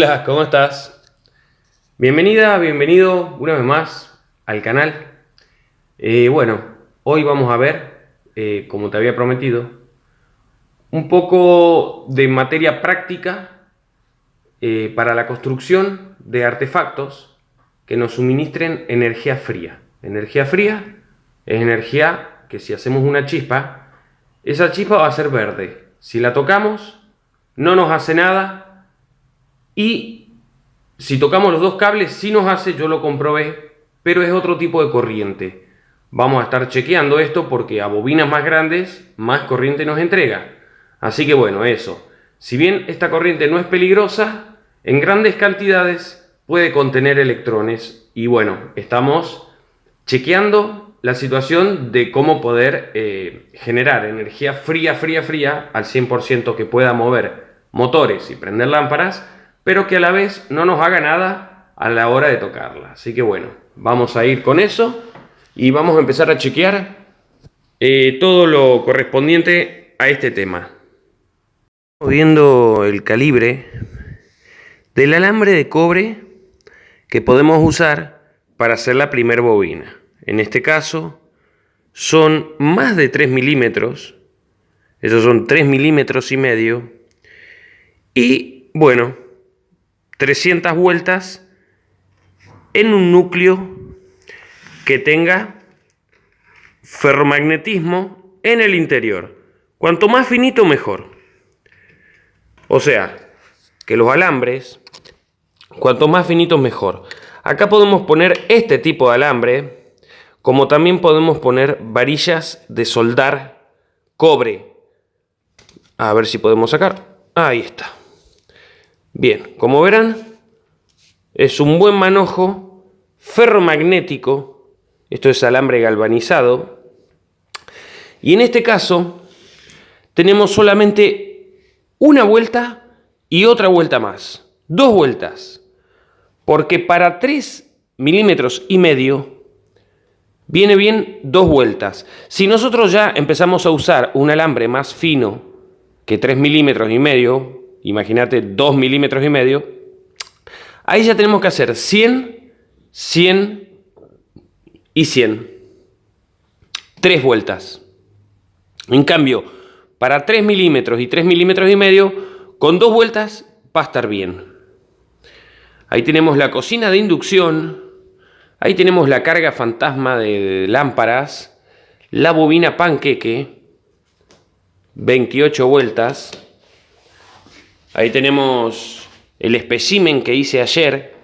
Hola, ¿cómo estás? Bienvenida, bienvenido una vez más al canal. Eh, bueno, hoy vamos a ver, eh, como te había prometido, un poco de materia práctica eh, para la construcción de artefactos que nos suministren energía fría. Energía fría es energía que si hacemos una chispa, esa chispa va a ser verde. Si la tocamos, no nos hace nada y si tocamos los dos cables, sí nos hace, yo lo comprobé, pero es otro tipo de corriente. Vamos a estar chequeando esto porque a bobinas más grandes, más corriente nos entrega. Así que bueno, eso. Si bien esta corriente no es peligrosa, en grandes cantidades puede contener electrones. Y bueno, estamos chequeando la situación de cómo poder eh, generar energía fría, fría, fría al 100% que pueda mover motores y prender lámparas pero que a la vez no nos haga nada a la hora de tocarla. Así que bueno, vamos a ir con eso y vamos a empezar a chequear eh, todo lo correspondiente a este tema. Viendo el calibre del alambre de cobre que podemos usar para hacer la primera bobina. En este caso son más de 3 milímetros, esos son 3 milímetros y medio, y bueno, 300 vueltas en un núcleo que tenga ferromagnetismo en el interior. Cuanto más finito, mejor. O sea, que los alambres, cuanto más finitos, mejor. Acá podemos poner este tipo de alambre, como también podemos poner varillas de soldar cobre. A ver si podemos sacar. Ahí está. Bien, como verán, es un buen manojo ferromagnético, esto es alambre galvanizado, y en este caso tenemos solamente una vuelta y otra vuelta más, dos vueltas, porque para 3 milímetros y medio viene bien dos vueltas. Si nosotros ya empezamos a usar un alambre más fino que 3 milímetros y medio, imagínate 2 milímetros y medio, ahí ya tenemos que hacer 100, 100 y 100. Tres vueltas. En cambio, para 3 milímetros y 3 milímetros y medio, con dos vueltas va a estar bien. Ahí tenemos la cocina de inducción, ahí tenemos la carga fantasma de lámparas, la bobina panqueque, 28 vueltas, Ahí tenemos el espécimen que hice ayer,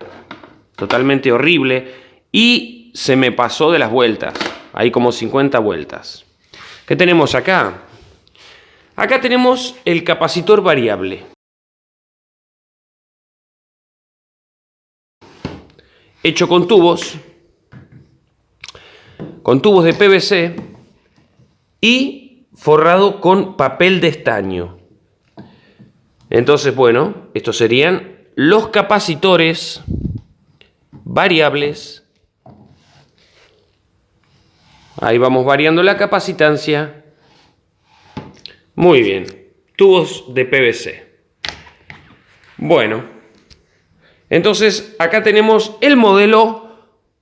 totalmente horrible, y se me pasó de las vueltas. Hay como 50 vueltas. ¿Qué tenemos acá? Acá tenemos el capacitor variable. Hecho con tubos, con tubos de PVC y forrado con papel de estaño. Entonces, bueno, estos serían los capacitores variables. Ahí vamos variando la capacitancia. Muy bien. Tubos de PVC. Bueno. Entonces, acá tenemos el modelo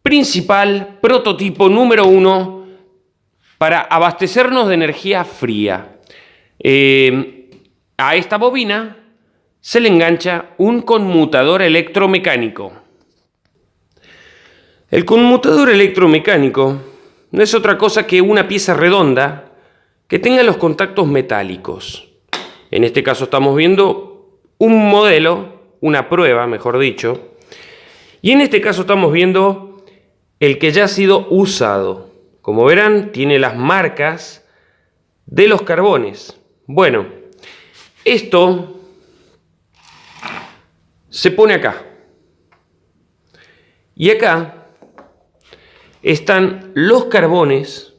principal, prototipo número uno, para abastecernos de energía fría. Eh, a esta bobina se le engancha un conmutador electromecánico. El conmutador electromecánico no es otra cosa que una pieza redonda que tenga los contactos metálicos. En este caso estamos viendo un modelo, una prueba, mejor dicho, y en este caso estamos viendo el que ya ha sido usado. Como verán, tiene las marcas de los carbones. Bueno, esto se pone acá. Y acá están los carbones.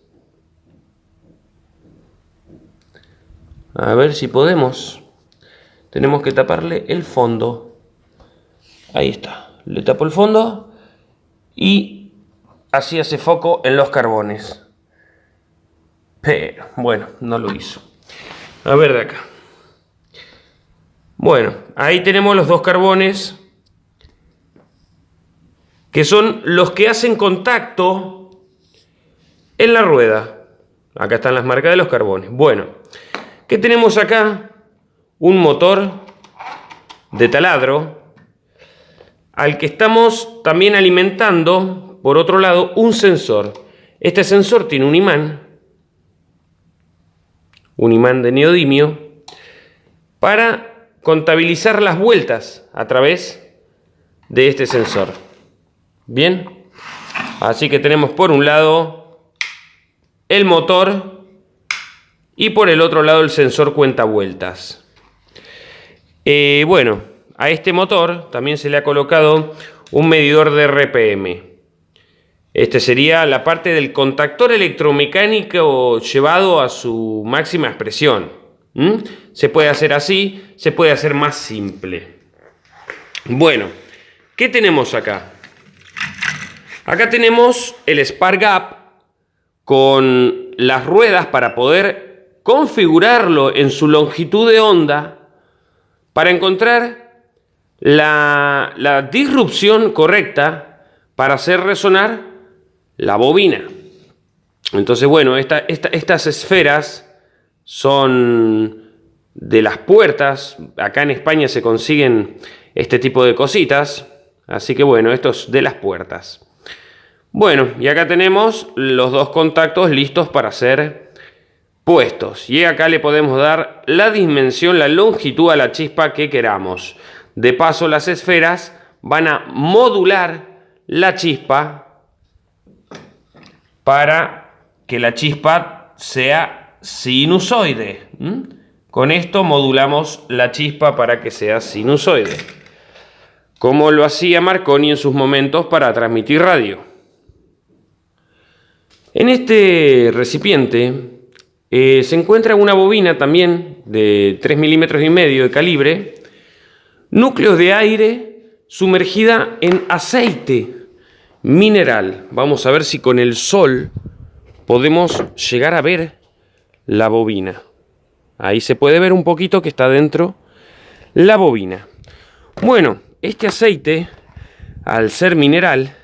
A ver si podemos. Tenemos que taparle el fondo. Ahí está. Le tapo el fondo y así hace foco en los carbones. Pero, bueno, no lo hizo. A ver de acá. Bueno, ahí tenemos los dos carbones que son los que hacen contacto en la rueda. Acá están las marcas de los carbones. Bueno, ¿qué tenemos acá? Un motor de taladro al que estamos también alimentando, por otro lado, un sensor. Este sensor tiene un imán, un imán de neodimio, para contabilizar las vueltas a través de este sensor. Bien, así que tenemos por un lado el motor y por el otro lado el sensor cuenta vueltas. Eh, bueno, a este motor también se le ha colocado un medidor de RPM. Este sería la parte del contactor electromecánico llevado a su máxima expresión. Se puede hacer así, se puede hacer más simple. Bueno, ¿qué tenemos acá? Acá tenemos el Spark Gap con las ruedas para poder configurarlo en su longitud de onda para encontrar la, disrupción correcta para hacer resonar la bobina. Entonces, bueno, estas esferas son de las puertas. Acá en España se consiguen este tipo de cositas. Así que bueno, esto es de las puertas. Bueno, y acá tenemos los dos contactos listos para ser puestos. Y acá le podemos dar la dimensión, la longitud a la chispa que queramos. De paso, las esferas van a modular la chispa para que la chispa sea sinusoide. Con esto modulamos la chispa para que sea sinusoide. Como lo hacía Marconi en sus momentos para transmitir radio. En este recipiente eh, se encuentra una bobina también de 3 milímetros y medio de calibre, núcleos de aire sumergida en aceite mineral. Vamos a ver si con el sol podemos llegar a ver la bobina. Ahí se puede ver un poquito que está dentro la bobina. Bueno, este aceite, al ser mineral,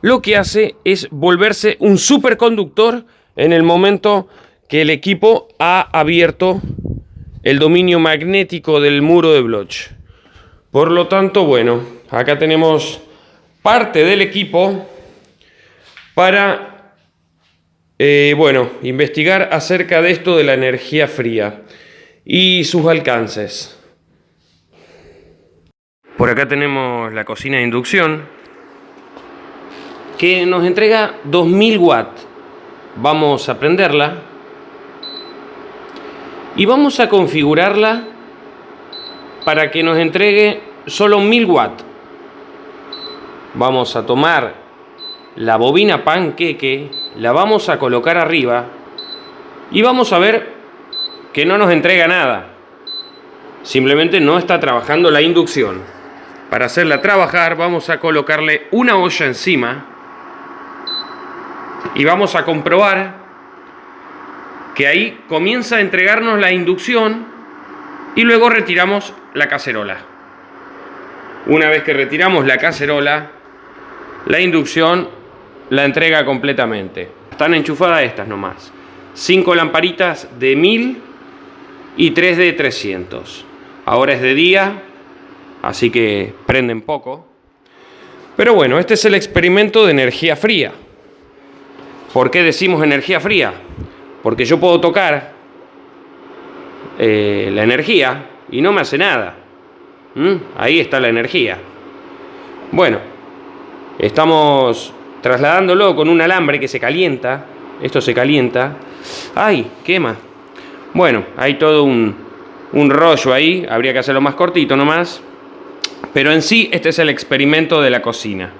lo que hace es volverse un superconductor en el momento que el equipo ha abierto el dominio magnético del muro de Bloch. Por lo tanto, bueno, acá tenemos parte del equipo para, eh, bueno, investigar acerca de esto de la energía fría y sus alcances. Por acá tenemos la cocina de inducción que nos entrega 2000 watts. Vamos a prenderla y vamos a configurarla para que nos entregue solo 1000 watts. Vamos a tomar la bobina panqueque, la vamos a colocar arriba y vamos a ver que no nos entrega nada. Simplemente no está trabajando la inducción. Para hacerla trabajar vamos a colocarle una olla encima y vamos a comprobar que ahí comienza a entregarnos la inducción y luego retiramos la cacerola. Una vez que retiramos la cacerola, la inducción la entrega completamente. Están enchufadas estas nomás. Cinco lamparitas de 1000 y tres de 300. Ahora es de día, así que prenden poco. Pero bueno, este es el experimento de energía fría. ¿Por qué decimos energía fría? Porque yo puedo tocar eh, la energía y no me hace nada. ¿Mm? Ahí está la energía. Bueno, estamos trasladándolo con un alambre que se calienta. Esto se calienta. ¡Ay! Quema. Bueno, hay todo un, un rollo ahí. Habría que hacerlo más cortito nomás. Pero en sí, este es el experimento de la cocina.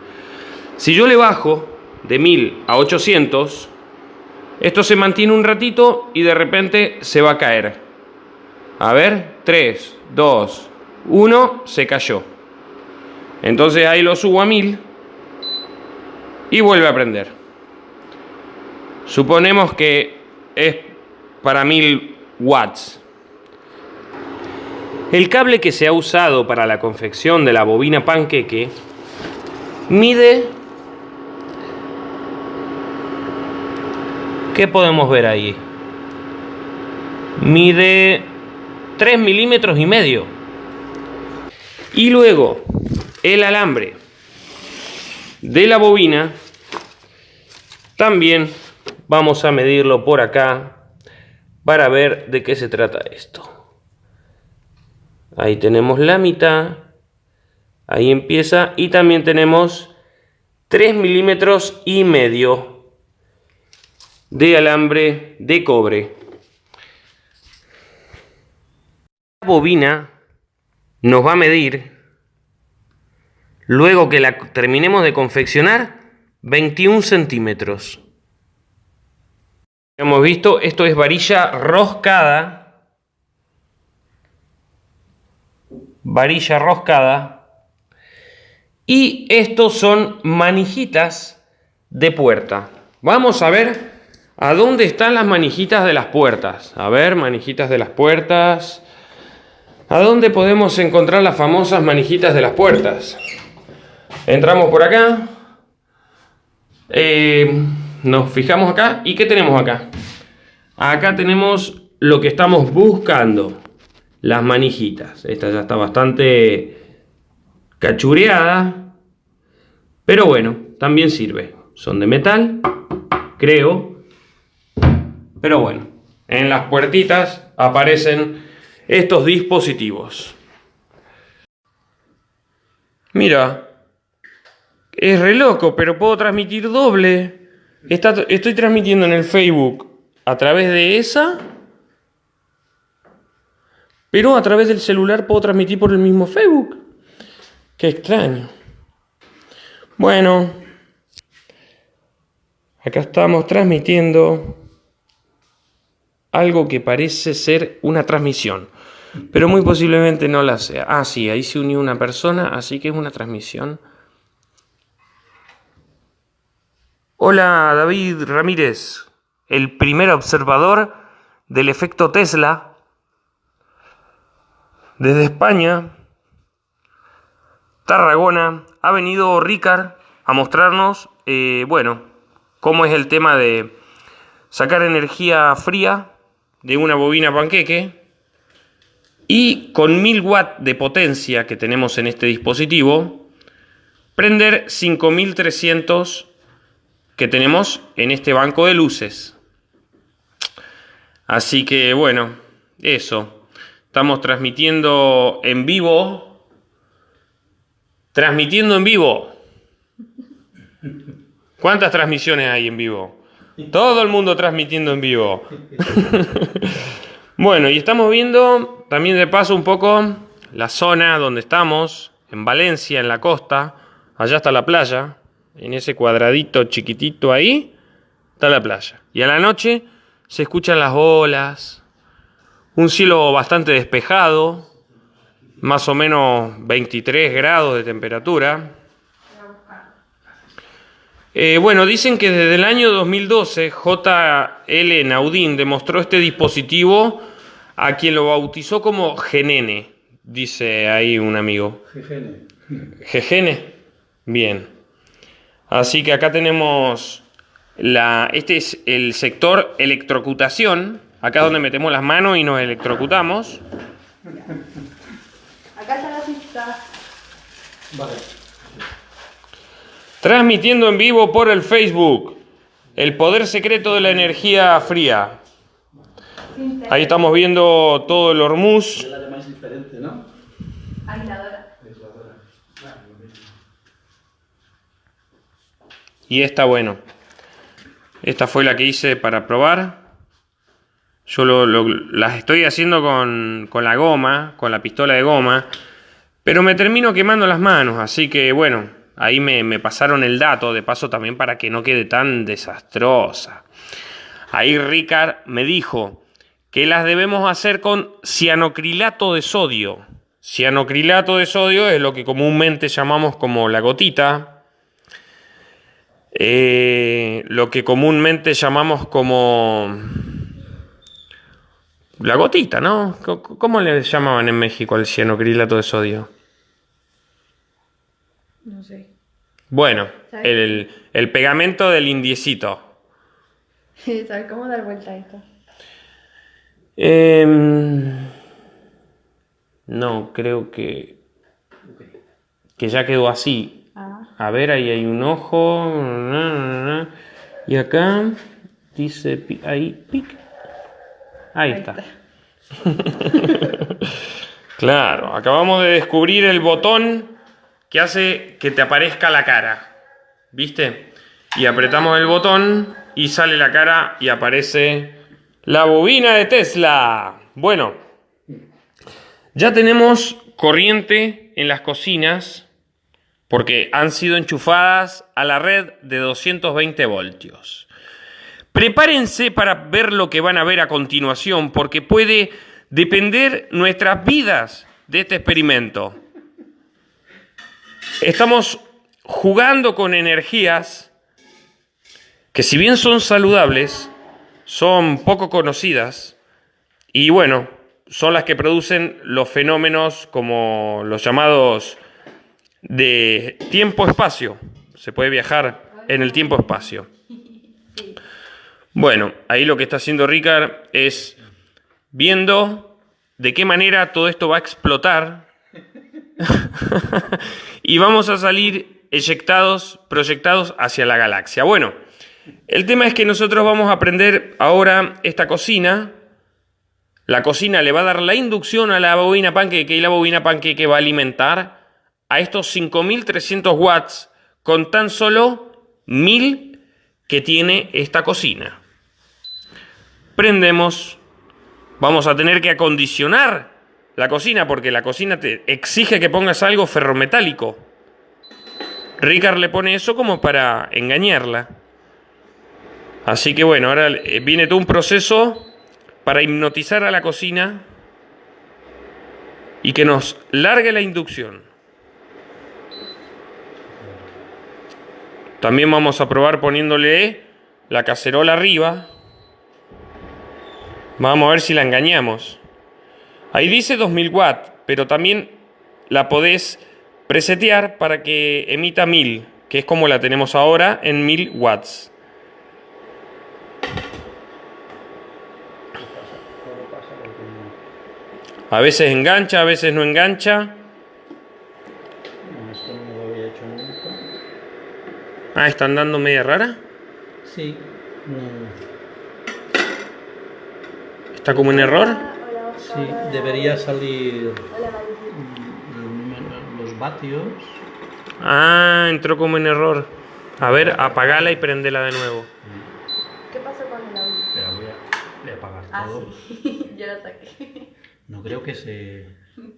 Si yo le bajo de 1000 a 800, esto se mantiene un ratito y de repente se va a caer. A ver, 3, 2, 1, se cayó. Entonces ahí lo subo a 1000 y vuelve a prender. Suponemos que es para 1000 watts. El cable que se ha usado para la confección de la bobina panqueque mide... ¿Qué podemos ver ahí? Mide 3 milímetros y medio. Y luego el alambre de la bobina también vamos a medirlo por acá para ver de qué se trata esto. Ahí tenemos la mitad. Ahí empieza. Y también tenemos 3 milímetros y medio de alambre de cobre. La bobina nos va a medir, luego que la terminemos de confeccionar, 21 centímetros. Hemos visto, esto es varilla roscada varilla roscada. Y estos son manijitas de puerta. Vamos a ver a dónde están las manijitas de las puertas. A ver, manijitas de las puertas. ¿A dónde podemos encontrar las famosas manijitas de las puertas? Entramos por acá. Eh, nos fijamos acá. ¿Y qué tenemos acá? Acá tenemos lo que estamos buscando las manijitas. Esta ya está bastante cachureada, pero bueno, también sirve. Son de metal, creo, pero bueno, en las puertitas aparecen estos dispositivos. Mira, es re loco, pero puedo transmitir doble. estoy transmitiendo en el Facebook a través de esa pero a través del celular puedo transmitir por el mismo Facebook. Qué extraño. Bueno, acá estamos transmitiendo algo que parece ser una transmisión, pero muy posiblemente no la sea. Ah, sí, ahí se unió una persona, así que es una transmisión. Hola, David Ramírez, el primer observador del efecto Tesla desde España, Tarragona, ha venido Ricard a mostrarnos, eh, bueno, cómo es el tema de sacar energía fría de una bobina panqueque y con 1000 watts de potencia que tenemos en este dispositivo, prender 5300 que tenemos en este banco de luces. Así que bueno, eso. Estamos transmitiendo en vivo. Transmitiendo en vivo. ¿Cuántas transmisiones hay en vivo? Todo el mundo transmitiendo en vivo. bueno, y estamos viendo también de paso un poco la zona donde estamos, en Valencia, en la costa. Allá está la playa. En ese cuadradito chiquitito ahí está la playa. Y a la noche se escuchan las olas, un cielo bastante despejado, más o menos 23 grados de temperatura. Eh, bueno, dicen que desde el año 2012 JL Naudín demostró este dispositivo a quien lo bautizó como Genene, dice ahí un amigo. Gegene. Gegene. Bien. Así que acá tenemos la, este es el sector electrocutación Acá es donde metemos las manos y nos electrocutamos. Acá está la pista. Vale. Transmitiendo en vivo por el Facebook. El poder secreto de la energía fría. Ahí estamos viendo todo el Hormuz. Y esta, bueno. Esta fue la que hice para probar. Yo las estoy haciendo con, la goma, con la pistola de goma, pero me termino quemando las manos, así que bueno, ahí me, me pasaron el dato, de paso también para que no quede tan desastrosa. Ahí Ricard me dijo que las debemos hacer con cianocrilato de sodio. Cianocrilato de sodio es lo que comúnmente llamamos como la gotita. Eh, lo que comúnmente llamamos como la gotita, ¿no? ¿Cómo le llamaban en México al cianocrilato de sodio? No sé. Bueno, el, el, pegamento del indiecito. ¿Sabes cómo dar vuelta a esto? Em, no, creo que, que ya quedó así. A ver, ahí hay un ojo. Y acá dice ahí pic. Ahí, está. claro, acabamos de descubrir el botón que hace que te aparezca la cara. ¿Viste? Y apretamos el botón y sale la cara y aparece la bobina de Tesla. Bueno, ya tenemos corriente en las cocinas porque han sido enchufadas a la red de 220 voltios. Prepárense para ver lo que van a ver a continuación porque puede depender nuestras vidas de este experimento. Estamos jugando con energías que si bien son saludables, son poco conocidas y bueno, son las que producen los fenómenos como los llamados de tiempo-espacio. Se puede viajar en el tiempo-espacio. Bueno, ahí lo que está haciendo Ricard es viendo de qué manera todo esto va a explotar y vamos a salir eyectados, proyectados hacia la galaxia. Bueno, el tema es que nosotros vamos a aprender ahora esta cocina. La cocina le va a dar la inducción a la bobina panqueque y la bobina panqueque va a alimentar a estos 5300 watts con tan solo 1000 que tiene esta cocina. Prendemos, vamos a tener que acondicionar la cocina porque la cocina te exige que pongas algo ferrometálico. Ricard le pone eso como para engañarla. Así que bueno, ahora eh, viene todo un proceso para hipnotizar a la cocina y que nos largue la inducción. También vamos a probar poniéndole la cacerola arriba. Vamos a ver si la engañamos. Ahí dice 2000 watts, pero también la podés presetear para que emita 1000, que es como la tenemos ahora en 1000 watts. A veces engancha, a veces no engancha. Ah, ¿están dando media rara? Sí. ¿Está como en error? Sí, debería salir los vatios. Ah, entró como en error. A ver, apagala y prendela de nuevo. ¿Qué pasó con el audio? Espera, voy a, voy a apagar ah, todo. Sí. Yo la saqué. No creo que se...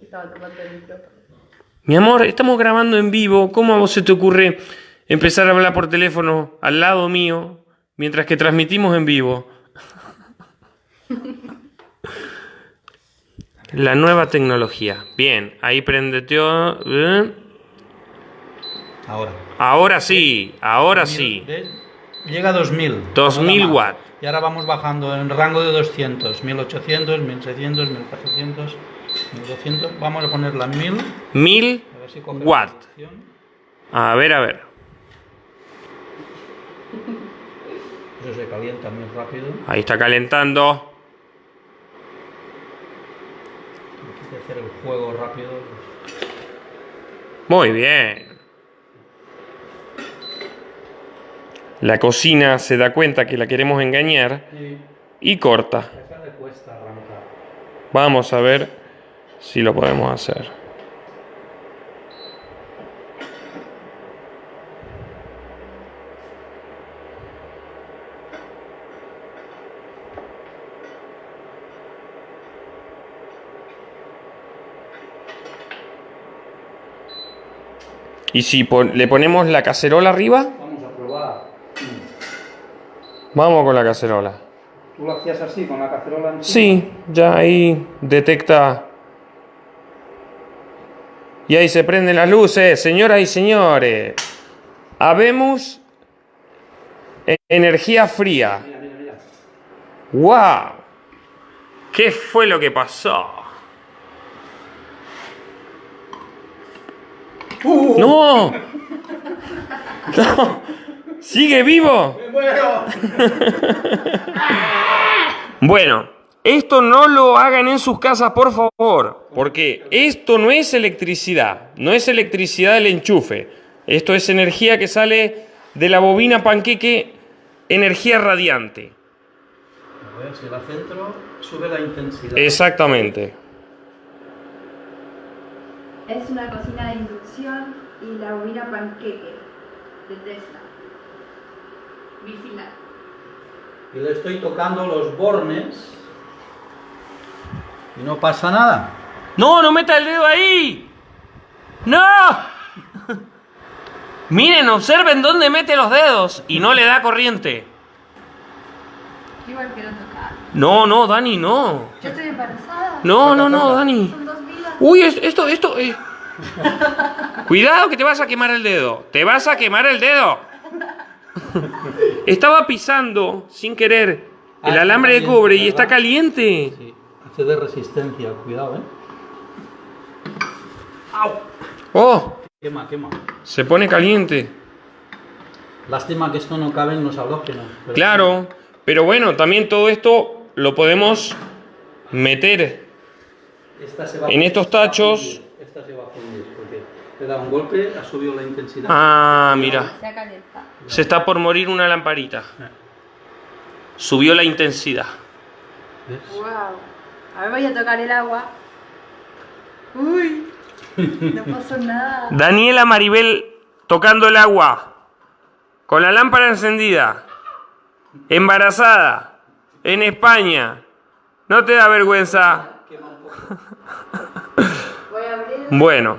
Estaba tomando el micrófono. Mi amor, estamos grabando en vivo. ¿Cómo a vos se te ocurre empezar a hablar por teléfono al lado mío mientras que transmitimos en vivo? La nueva tecnología. Bien, ahí prendeteó. ¿eh? Ahora. Ahora sí, ahora sí. Llega a 2000. 2000 watts. Y ahora vamos bajando en rango de 200, 1800, 1600, 1400, 1200. Vamos a ponerla en 1000. 1000 watts. A ver, a ver. Se calienta muy rápido. Ahí está calentando. Hay que hacer el juego rápido. Muy bien. La cocina se da cuenta que la queremos engañar y corta. Vamos a ver si lo podemos hacer. Y si le ponemos la cacerola arriba. Vamos con la cacerola. ¿Tú lo hacías así, con la cacerola encima? Sí, ya ahí detecta. Y ahí se prenden las luces, señoras y señores. Habemos energía fría. Mira, mira, mira. ¡Wow! ¿Qué fue lo que pasó? ¡No! ¡No! ¡Sigue vivo! Bueno, esto no lo hagan en sus casas, por favor, porque esto no es electricidad, no es electricidad del enchufe. Esto es energía que sale de la bobina panqueque, energía radiante. A ver si la centro sube la intensidad. Exactamente. Es una cocina de inducción y la bobina panqueque de Tesla. Vigila. Y le estoy tocando los bornes. Y no pasa nada. ¡No, no meta el dedo ahí! ¡No! Miren, observen dónde mete los dedos y no le da corriente. Igual quiero tocar. No, no, Dani, no. Yo estoy embarazada. No, no, no, Dani. Uy, es- esto, esto. eh. Cuidado que te vas a quemar el dedo. Te vas a quemar el dedo. Estaba pisando sin querer el Ah, alambre de cobre y está caliente. Sí, hace de resistencia, cuidado, ¿eh? Oh, Quema, quema. se pone caliente. Lástima que esto no cabe en los halógenos. pero- Claro, pero bueno, también todo esto lo podemos meter. Esta se va En estos tachos- Esta se va a fundir porque le da un golpe, ha subido la intensidad. Ah, mira, Se ha calentado. se está por morir una lamparita. Subió la intensidad. ¿Ves? Wow. A ver, voy a tocar el agua. Uy. No pasó nada. Daniela Maribel tocando el agua, con la lámpara encendida, embarazada, en España. ¿No te da vergüenza? Bueno,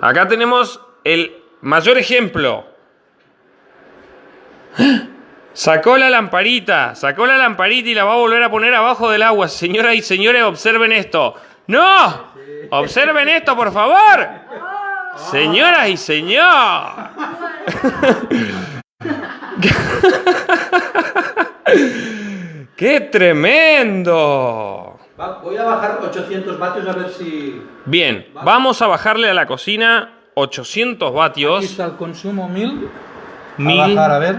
acá tenemos el mayor ejemplo. Sacó la lamparita, sacó la lamparita y la va a volver a poner abajo del agua. Señoras y señores, observen esto. ¡No! Observen esto, por favor. Señoras y señores. ¡Qué tremendo! Va, voy a bajar 800 vatios a ver si... Bien, vamos a bajarle a la cocina 800 Aquí vatios. está el consumo 1000. Mil. A bajar, a ver.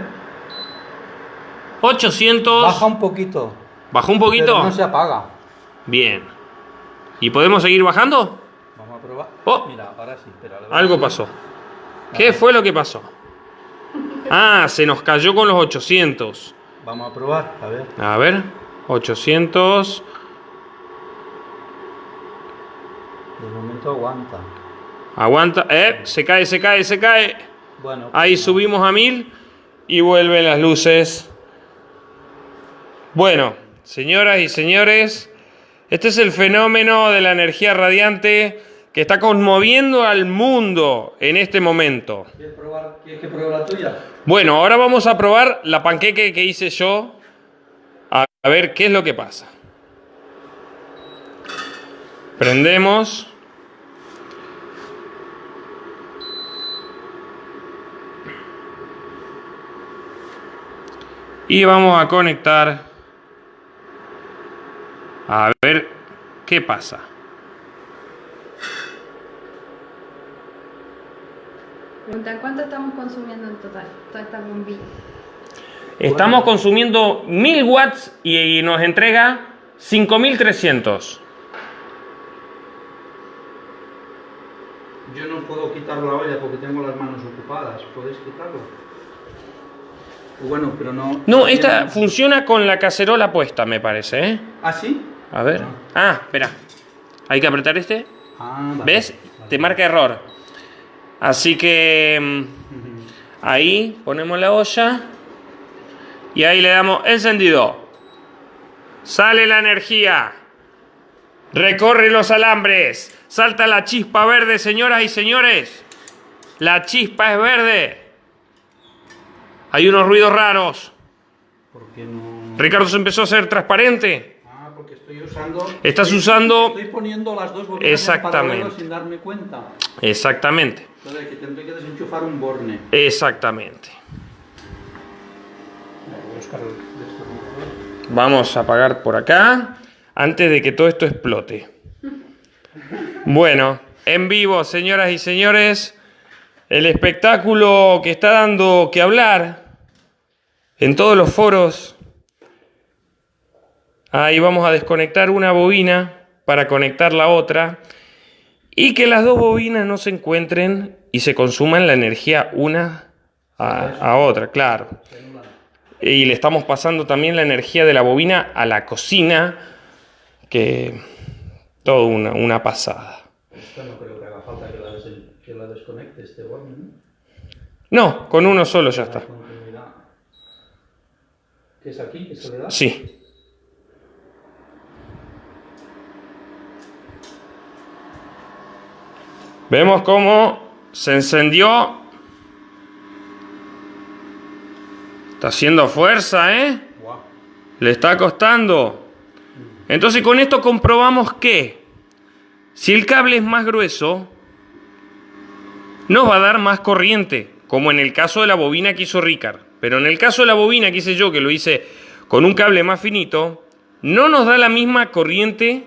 800. Baja un poquito. ¿Bajó un Pero poquito? no se apaga. Bien. ¿Y podemos seguir bajando? Vamos a probar. Oh. Mira, ahora sí. espera, Algo pasó. ¿Qué fue lo que pasó? Ah, se nos cayó con los 800. Vamos a probar, a ver. A ver, 800. De momento aguanta. Aguanta. Eh, se cae, se cae, se cae. Bueno, Ahí pues, subimos a 1000 y vuelven las luces. Bueno, señoras y señores, este es el fenómeno de la energía radiante que está conmoviendo al mundo en este momento. ¿Quieres, probar, ¿Quieres que pruebe la tuya? Bueno, ahora vamos a probar la panqueque que hice yo. A ver qué es lo que pasa. Prendemos. Y vamos a conectar. A ver qué pasa. Preguntan, ¿cuánto estamos consumiendo en total? Toda esta bombilla. Estamos consumiendo 1000 watts y, y nos entrega 5300. Yo no puedo quitar la olla porque tengo las manos ocupadas. ¿Puedes quitarlo? Bueno, pero no... No, esta funciona con la cacerola puesta, me parece, ¿eh? ¿Ah, sí? A ver. Ah, espera. Hay que apretar este. Ah, vale. ¿Ves? Vale. Te marca error. Así que mm, ahí ponemos la olla y ahí le damos encendido. Sale la energía. Recorre los alambres. Salta la chispa verde, señoras y señores. La chispa es verde. Hay unos ruidos raros. ¿Por qué no...? Ricardo se empezó a hacer transparente. Ah, porque estoy usando... Estás estoy- usando- Estoy poniendo las dos bobinas Exactamente. paralelo sin darme cuenta. Exactamente. Entonces, que tendré que desenchufar un borne. Exactamente. Vamos a apagar por acá. antes de que todo esto explote. Bueno, en vivo, señoras y señores, el espectáculo que está dando que hablar en todos los foros. Ahí vamos a desconectar una bobina para conectar la otra y que las dos bobinas no se encuentren y se consuman la energía una a, a otra, claro. Y le estamos pasando también la energía de la bobina a la cocina, que todo una, una pasada. Esto no creo que haga falta que la, des que la desconecte este botón, ¿no? No, con uno solo ya está. ¿Qué es aquí? ¿Qué se le da? Sí. Vemos cómo se encendió. Está haciendo fuerza, ¿eh? Le está costando. Entonces con esto comprobamos que si el cable es más grueso, nos va a dar más corriente, como en el caso de la bobina que hizo Ricard. Pero en el caso de la bobina que hice yo, que lo hice con un cable más finito, no nos da la misma corriente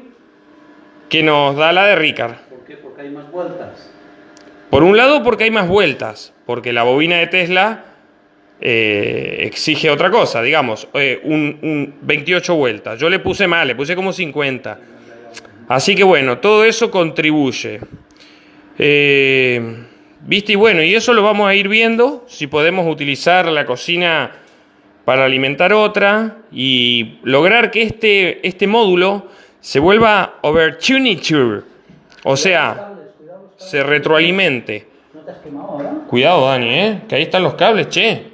que nos da la de Ricard. ¿Por qué? Porque hay más vueltas. Por un lado porque hay más vueltas, porque la bobina de Tesla eh, exige otra cosa, digamos, eh, un, un 28 vueltas. Yo le puse más, le puse como 50. Así que bueno, todo eso contribuye. Eh, ¿Viste? Y bueno, y eso lo vamos a ir viendo, si podemos utilizar la cocina para alimentar otra y lograr que este, este módulo se vuelva overtuniture, o sea, se retroalimente. ¿No te has quemado ahora? Cuidado, Dani, ¿eh? Que ahí están los cables, che.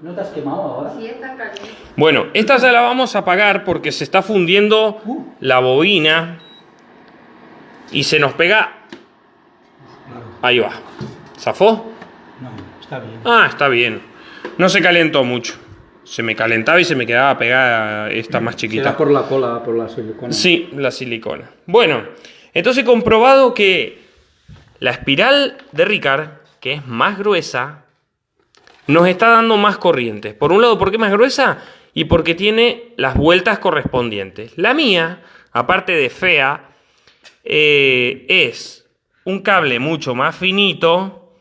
¿No te has quemado ahora? Sí, está caliente. Bueno, esta ya la vamos a apagar porque se está fundiendo Uh. la bobina y se nos pega. Ahí va. ¿Zafó? No, está bien. Ah, está bien. No se calentó mucho. Se me calentaba y se me quedaba pegada esta más chiquita. Será por la cola, por la silicona. Sí, la silicona. Bueno, entonces comprobado que la espiral de Ricard, que es más gruesa, nos está dando más corrientes. Por un lado, porque es más gruesa y porque tiene las vueltas correspondientes. La mía, aparte de fea, eh, es un cable mucho más finito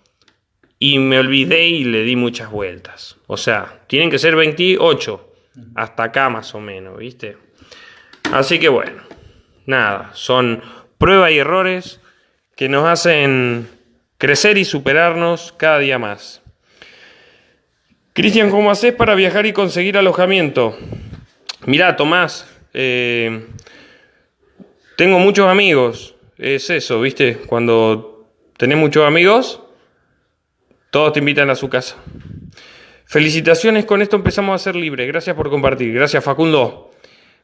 y me olvidé y le di muchas vueltas. O sea, tienen que ser 28, hasta acá más o menos, ¿viste? Así que bueno, nada, son pruebas y errores que nos hacen crecer y superarnos cada día más. Cristian, ¿cómo haces para viajar y conseguir alojamiento? Mirá, Tomás, eh, tengo muchos amigos, es eso, ¿viste? Cuando tenés muchos amigos, todos te invitan a su casa. Felicitaciones, con esto empezamos a ser libres. Gracias por compartir. Gracias, Facundo.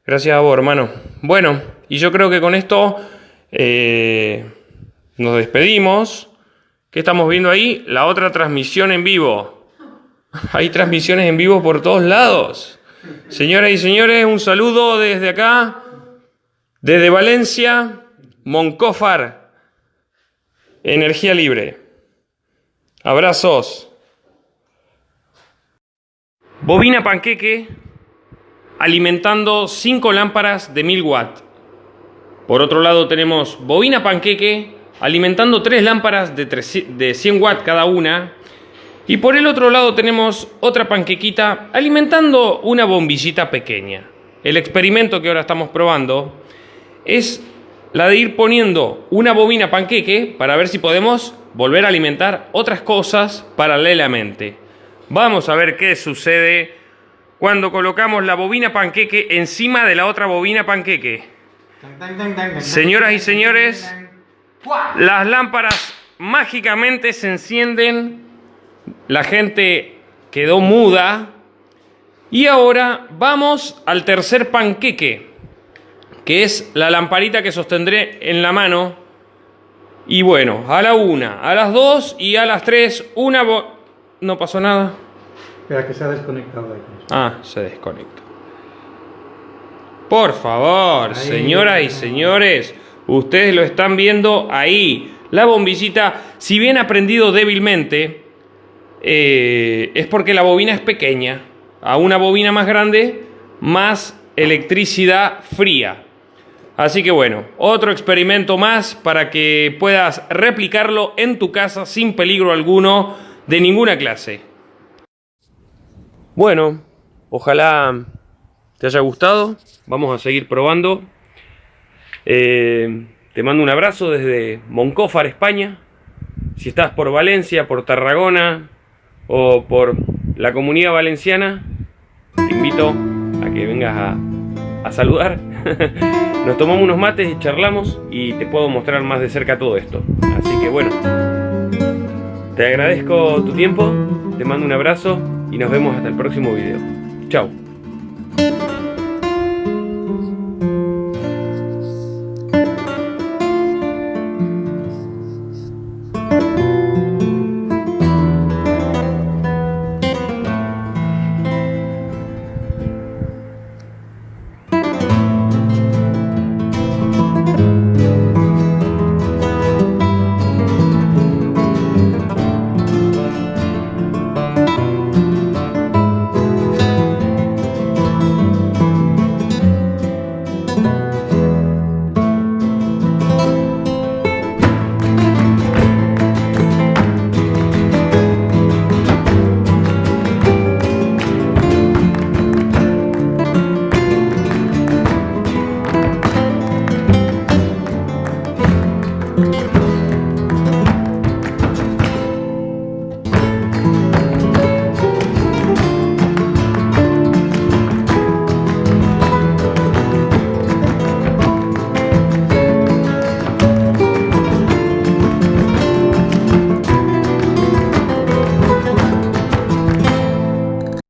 Gracias a vos, hermano. Bueno, y yo creo que con esto eh, nos despedimos. ¿Qué estamos viendo ahí? La otra transmisión en vivo. Hay transmisiones en vivo por todos lados. Señoras y señores, un saludo desde acá, desde Valencia, Moncófar, Energía Libre. Abrazos. Bobina panqueque alimentando 5 lámparas de 1000 watts. Por otro lado tenemos bobina panqueque alimentando 3 lámparas de, 300 de 100 watts cada una. Y por el otro lado tenemos otra panquequita alimentando una bombillita pequeña. El experimento que ahora estamos probando es la de ir poniendo una bobina panqueque para ver si podemos volver a alimentar otras cosas paralelamente. Vamos a ver qué sucede cuando colocamos la bobina panqueque encima de la otra bobina panqueque. Señoras y señores, las lámparas mágicamente se encienden, la gente quedó muda y ahora vamos al tercer panqueque, que es la lamparita que sostendré en la mano. Y bueno, a la una, a las dos y a las tres, una... bo- No pasó nada. Espera, que se ha desconectado aquí. Ah, se desconectó. Por favor, Ahí. señoras y señores, ustedes lo están viendo ahí. La bombillita, si bien ha prendido débilmente, eh, es porque la bobina es pequeña. A una bobina más grande, más electricidad fría. Así que bueno, otro experimento más para que puedas replicarlo en tu casa sin peligro alguno de ninguna clase. Bueno, ojalá te haya gustado. Vamos a seguir probando. Eh, te mando un abrazo desde Moncófar, España. Si estás por Valencia, por Tarragona o por la comunidad valenciana, te invito a que vengas a, a saludar. Nos tomamos unos mates y charlamos y te puedo mostrar más de cerca todo esto. Así que bueno, te agradezco tu tiempo, te mando un abrazo y nos vemos hasta el próximo video. Chao.